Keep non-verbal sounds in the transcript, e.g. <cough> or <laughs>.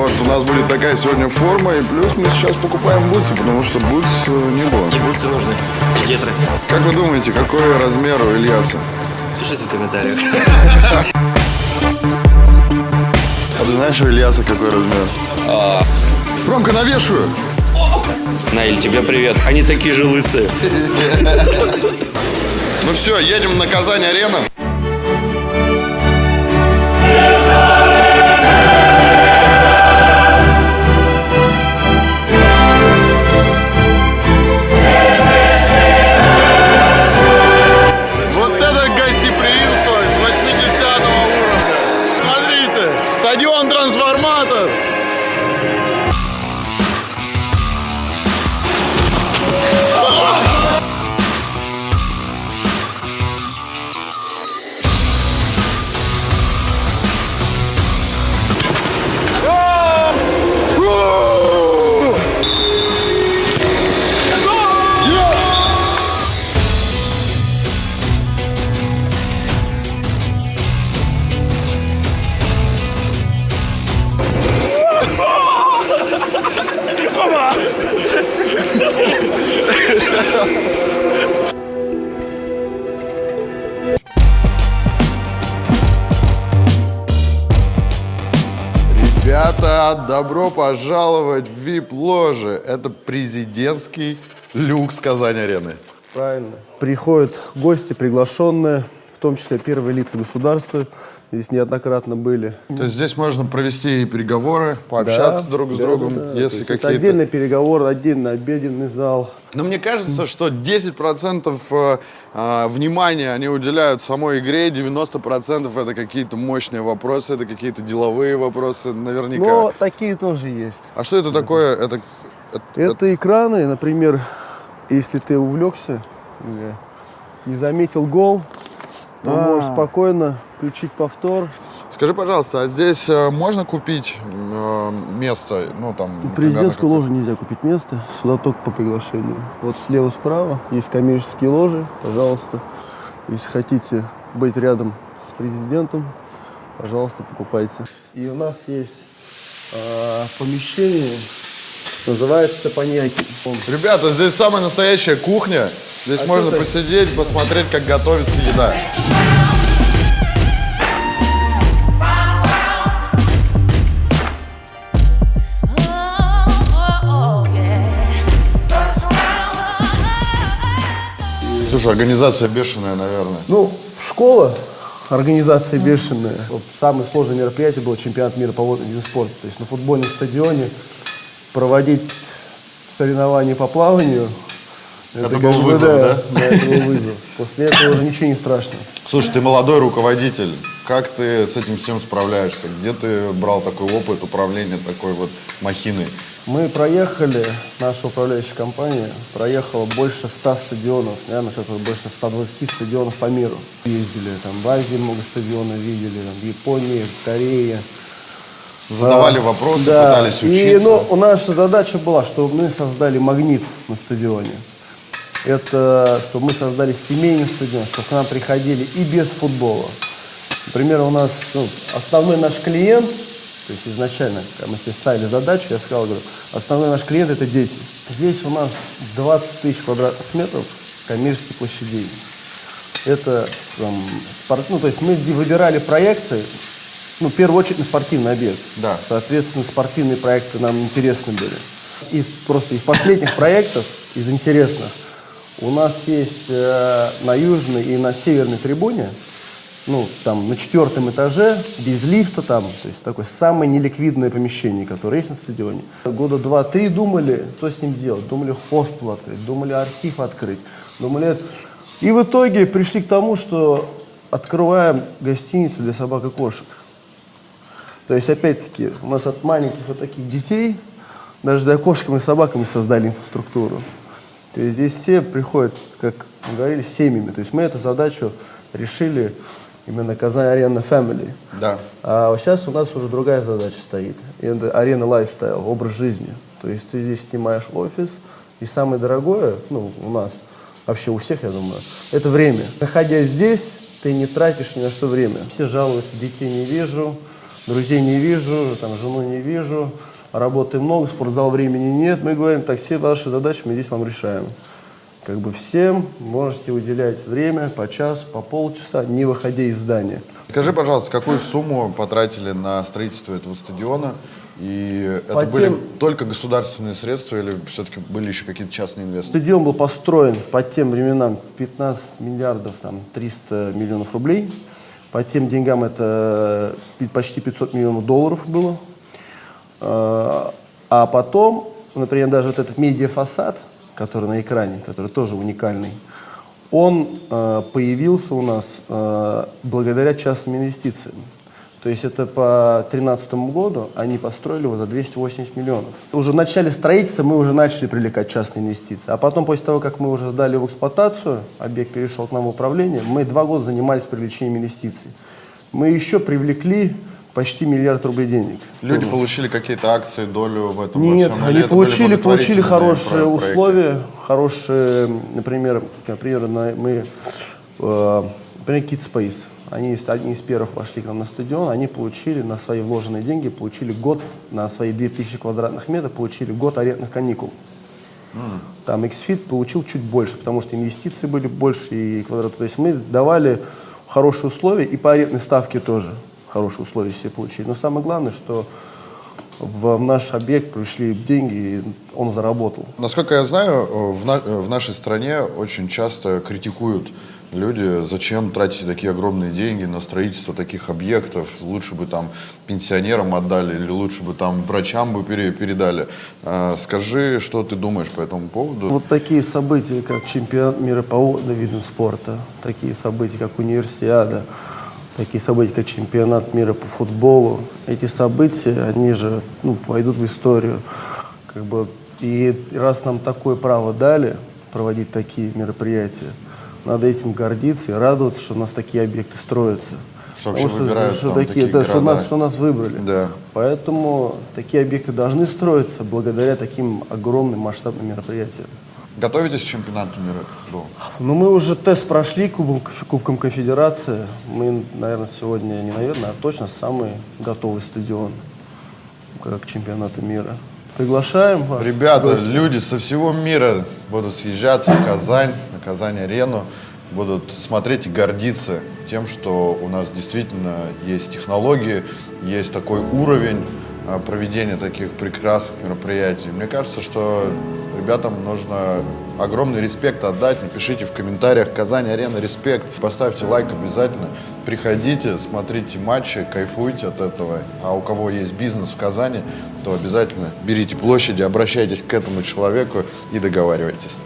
Вот, у нас будет такая сегодня форма, и плюс мы сейчас покупаем бутсы, потому что бутс э, не было. И бутсы нужны, и гетры. Как вы думаете, какой размер у Ильяса? Пишите в комментариях. А ты знаешь, у Ильяса какой размер? Ромка, навешиваю! Наиль, тебе привет. Они такие же лысые. <laughs> Ну все, едем на Казань-арена. Стадион Ребята, добро пожаловать в VIP-ложе. Это президентский люкс Казань-арены. Правильно. Приходят гости, приглашенные, том числе первые лица государства. Здесь неоднократно были. То есть здесь можно провести и переговоры, пообщаться Да, друг с да, другом, да, если какие-то... отдельный переговор, отдельный обеденный зал. Но мне кажется, что 10% э, э, внимания они уделяют самой игре, 90% это какие-то мощные вопросы, это какие-то деловые вопросы, наверняка. Но такие тоже есть. А что это такое? Это, это- Это экраны, например, если ты увлекся или не заметил гол, то А. можешь спокойно включить повтор. Скажи, пожалуйста, а здесь э, можно купить э, место? Ну, там, В президентскую как- ложу нельзя купить место, сюда только по приглашению. Вот слева-справа есть коммерческие ложи, пожалуйста. Если хотите быть рядом с президентом, пожалуйста, покупайте. И у нас есть а, помещение, называется Топаньяки. Ребята, здесь самая настоящая кухня. Здесь А можно посидеть, посмотреть, как готовится еда. Слушай, организация бешеная, наверное. Ну, школа, организация бешеная. Вот самое сложное мероприятие было чемпионат мира по водному виду спорта. То есть на футбольном стадионе проводить соревнования по плаванию. Это как был бы, вызов, да? Да, это был вызов. После этого уже ничего не страшно. Слушай, ты молодой руководитель. Как ты с этим всем справляешься? Где ты брал такой опыт управления такой вот махиной? Мы проехали, наша управляющая компания проехала больше 100 стадионов, наверное, что-то больше 120 стадионов по миру. Ездили там в Азии много стадионов видели, там, в Японии, в Корее. Задавали Да. вопросы, Да. пытались И учиться. ну, наша задача была, чтобы мы создали магнит на стадионе. Это чтобы мы создали семейный стадион, чтобы к нам приходили и без футбола. Например, у нас ну, основной наш клиент, то есть изначально, когда мы себе ставили задачу, я сказал, говорю, основной наш клиент это дети. Здесь у нас 20 тысяч квадратных метров коммерческих площадей. Это там, спорт, ну, то есть мы выбирали проекты, ну, в первую очередь на спортивный объект. Да. Соответственно, спортивные проекты нам интересны были. Из, просто из последних проектов, из интересных, у нас есть э, на южной и на северной трибуне, ну, там, на четвертом этаже, без лифта там, то есть такое самое неликвидное помещение, которое есть на стадионе. Года два-три думали, что с ним делать. Думали хостел открыть, думали архив открыть, думали... И в итоге пришли к тому, что открываем гостиницу для собак и кошек. То есть, опять-таки, у нас от маленьких вот таких детей, даже для кошкам и собакам мы создали инфраструктуру. То есть здесь все приходят, как мы говорили, семьями. То есть мы эту задачу решили именно Казань Арена Family. Да. А сейчас у нас уже другая задача стоит. Это арена лайфстайл, образ жизни. То есть ты здесь снимаешь офис, и самое дорогое, ну, у нас, вообще у всех, я думаю, это время. Находясь здесь, ты не тратишь ни на что время. Все жалуются, детей не вижу, друзей не вижу, там, жену не вижу, работы много, спортзал времени нет. Мы говорим, так, все ваши задачи мы здесь вам решаем. Как бы всем можете уделять время по часу, по полчаса, не выходя из здания. Скажи, пожалуйста, какую сумму потратили на строительство этого стадиона? И это По были тем- только государственные средства или все-таки были еще какие-то частные инвесторы? Стадион был построен по тем временам 15 миллиардов там, 300 миллионов рублей. По тем деньгам это почти 500 миллионов долларов было. А а потом, например, даже вот этот медиафасад, который на экране, который тоже уникальный, он э, появился у нас э, благодаря частным инвестициям. То есть это по 2013 году они построили его за 280 миллионов. Уже в начале строительства мы уже начали привлекать частные инвестиции. А потом, после того, как мы уже сдали в эксплуатацию, объект перешел к нам в управление, мы два года занимались привлечением инвестиций. Мы еще привлекли почти миллиард рублей денег. Люди получили какие-то акции, долю в этом во Нет, всем? Или они получили, получили хорошие про- проекты? условия, хорошие, например, например, на- мы, э, например, Kid Space, они одни из первых вошли к нам на стадион, они получили на свои вложенные деньги, получили год, на свои 2000 квадратных метров, получили год арендных каникул. Там XFIT получил чуть больше, потому что инвестиции были больше и квадрат. То есть мы давали хорошие условия и по арендной ставке тоже хорошие условия все получили. Но самое главное, что в наш объект пришли деньги, и он заработал. Насколько я знаю, в, на- в нашей стране очень часто критикуют люди, зачем тратите такие огромные деньги на строительство таких объектов, лучше бы там пенсионерам отдали или лучше бы там врачам бы пере- передали. А, Скажи, что ты думаешь по этому поводу? Вот такие события, как чемпионат мира по водным видам спорта, такие события, как универсиада, такие события, как чемпионат мира по футболу, эти события, они же ну, войдут в историю. Как бы, и раз нам такое право дали проводить такие мероприятия, надо этим гордиться и радоваться, что у нас такие объекты строятся. Что Потому выбирают что там такие, такие да, что нас, что нас выбрали. Да. Поэтому такие объекты должны строиться благодаря таким огромным масштабным мероприятиям. Готовитесь к чемпионату мира по футболу? Ну, мы уже тест прошли кубом, Кубком Конфедерации. Мы, наверное, сегодня, не наверное, а точно самый готовый стадион к чемпионату мира. Приглашаем вас. Ребята, люди со всего мира будут съезжаться в Казань, на Казань-арену, будут смотреть и гордиться тем, что у нас действительно есть технологии, есть такой уровень проведения таких прекрасных мероприятий. Мне кажется, что ребятам нужно огромный респект отдать. Напишите в комментариях Казань-арена респект, поставьте лайк обязательно. Приходите, смотрите матчи, кайфуйте от этого. А у кого есть бизнес в Казани, то обязательно берите площади, обращайтесь к этому человеку и договаривайтесь.